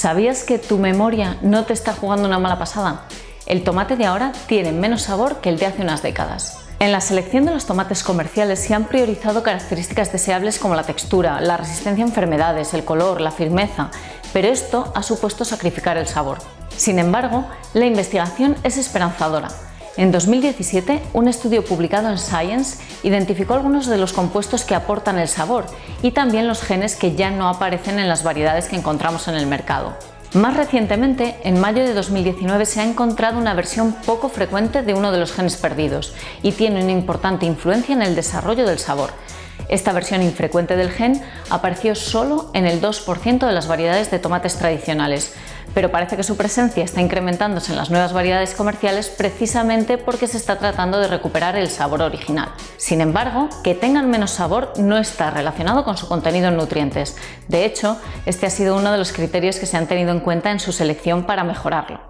¿Sabías que tu memoria no te está jugando una mala pasada? El tomate de ahora tiene menos sabor que el de hace unas décadas. En la selección de los tomates comerciales se han priorizado características deseables como la textura, la resistencia a enfermedades, el color, la firmeza, pero esto ha supuesto sacrificar el sabor. Sin embargo, la investigación es esperanzadora. En 2017, un estudio publicado en Science identificó algunos de los compuestos que aportan el sabor y también los genes que ya no aparecen en las variedades que encontramos en el mercado. Más recientemente, en mayo de 2019 se ha encontrado una versión poco frecuente de uno de los genes perdidos y tiene una importante influencia en el desarrollo del sabor. Esta versión infrecuente del gen apareció solo en el 2% de las variedades de tomates tradicionales, pero parece que su presencia está incrementándose en las nuevas variedades comerciales precisamente porque se está tratando de recuperar el sabor original. Sin embargo, que tengan menos sabor no está relacionado con su contenido en nutrientes. De hecho, este ha sido uno de los criterios que se han tenido en cuenta en su selección para mejorarlo.